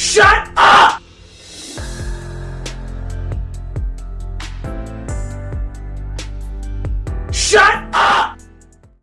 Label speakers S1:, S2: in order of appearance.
S1: Shut up! Shut